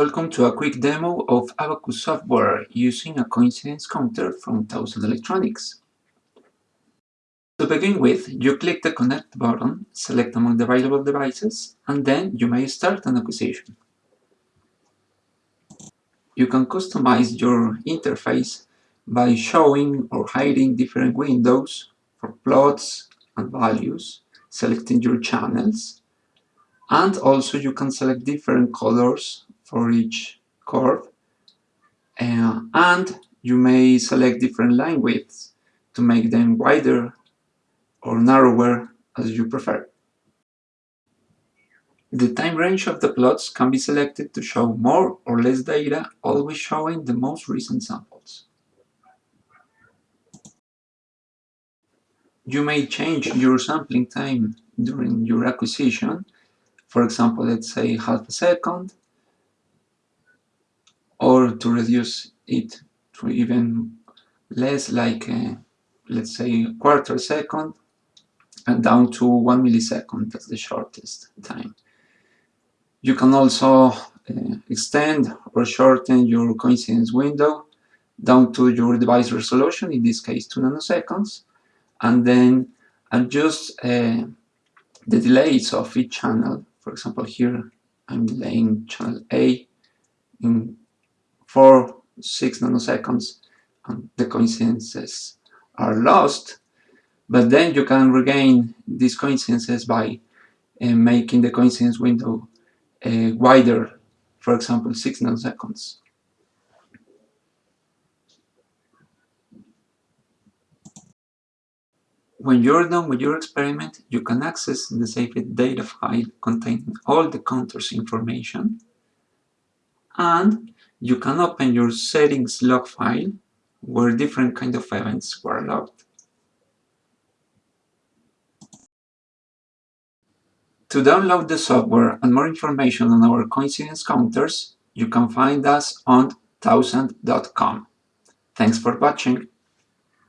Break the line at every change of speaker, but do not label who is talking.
Welcome to a quick demo of Abacus software using a coincidence counter from Tausand Electronics. To begin with, you click the Connect button, select among the available devices, and then you may start an acquisition. You can customize your interface by showing or hiding different windows for plots and values, selecting your channels, and also you can select different colors for each curve uh, and you may select different line widths to make them wider or narrower as you prefer. The time range of the plots can be selected to show more or less data, always showing the most recent samples. You may change your sampling time during your acquisition. For example, let's say half a second, or to reduce it to even less like uh, let's say a quarter second and down to one millisecond that's the shortest time. You can also uh, extend or shorten your coincidence window down to your device resolution in this case 2 nanoseconds and then adjust uh, the delays of each channel. For example here I'm delaying channel A in 4, 6 nanoseconds and the coincidences are lost. But then you can regain these coincidences by uh, making the coincidence window uh, wider for example 6 nanoseconds. When you're done with your experiment, you can access the saved data file containing all the counters information and you can open your settings log file where different kind of events were logged. To download the software and more information on our coincidence counters, you can find us on tausand.com. Thanks for watching.